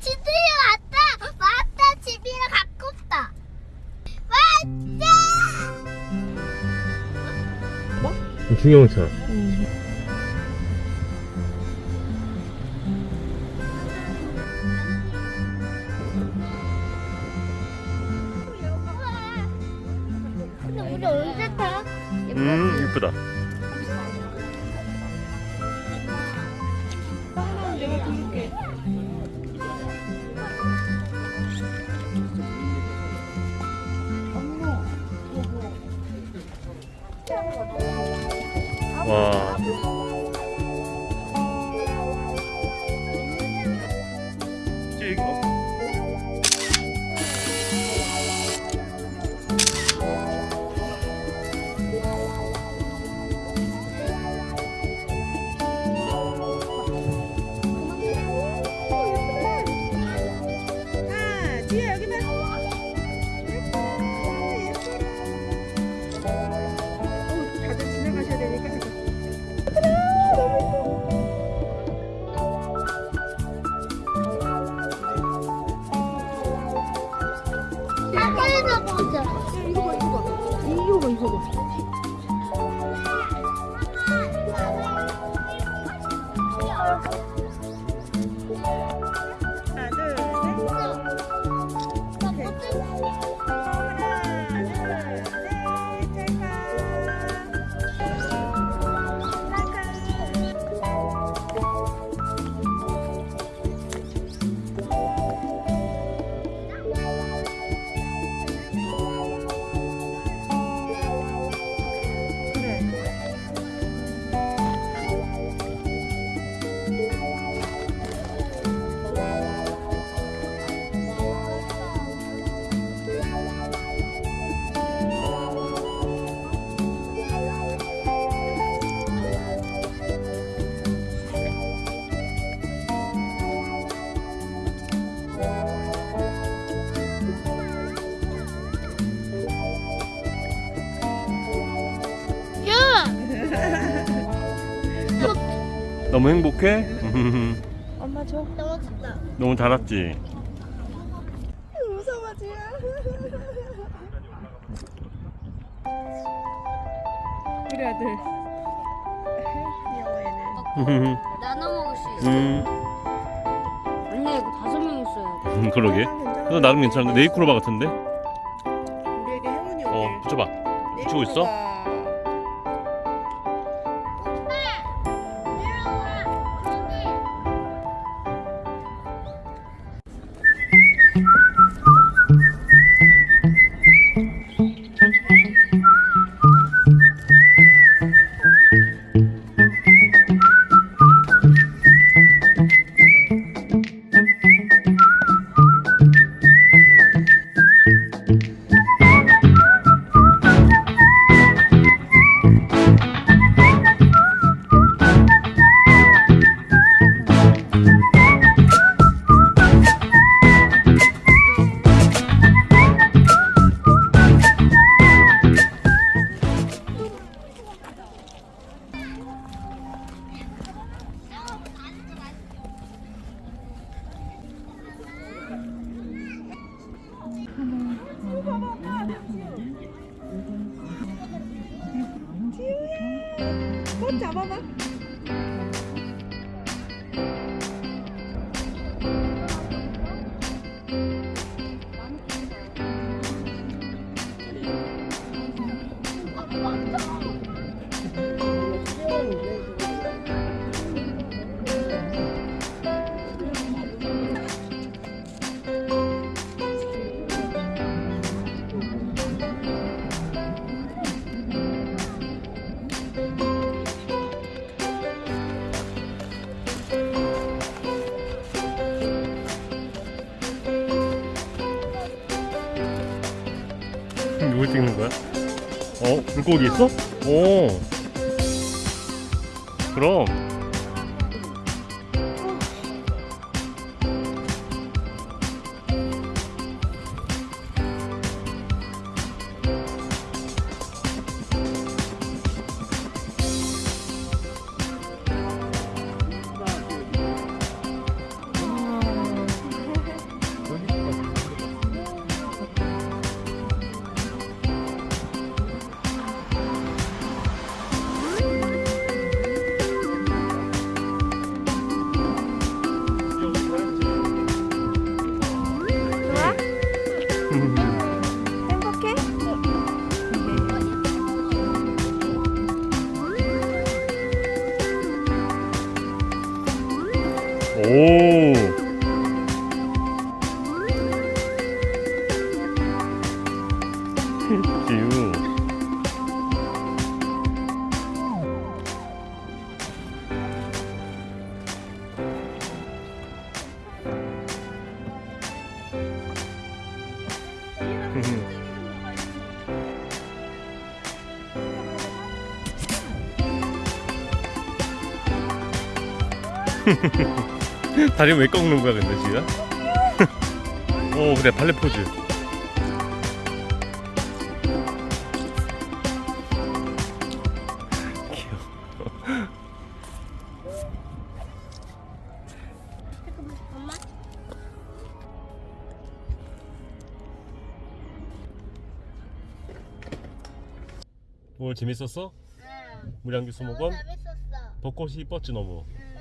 집들이 왔다. 왔다. 집이랑 가깝다. 왔다. 중형차 근데 우리 언제 타? 음 이쁘다 내가 부를게. 와 이거 봐, 이거 봐. 이거 봐, 이거 봐. 너무 행복해? 엄마 줘. 넘어졌다. 너무 잘 왔지? 무서워 지야. 우리 아들. 귀여워. 나눠 먹을 수 있어. 음 아니야 이거 다섯 명 있어야 돼. 음, 그러게 그거 나름 괜찮은데 네이클로바 같은데? 우리에게 행운이 어 오길. 붙여봐 붙이고 있어? 꽃 잡아 봐. 누굴 찍는 거야? 어? 물고기 있어? 오 그럼 오. 지우. 다리 왜 꺾는 거야 근데 지우야? 오 그래 발레 포즈. 엄마? 오늘 재밌었어? 응. 무량규 수목원? 재밌었어. 벚꽃이 이뻤지 너무. 응.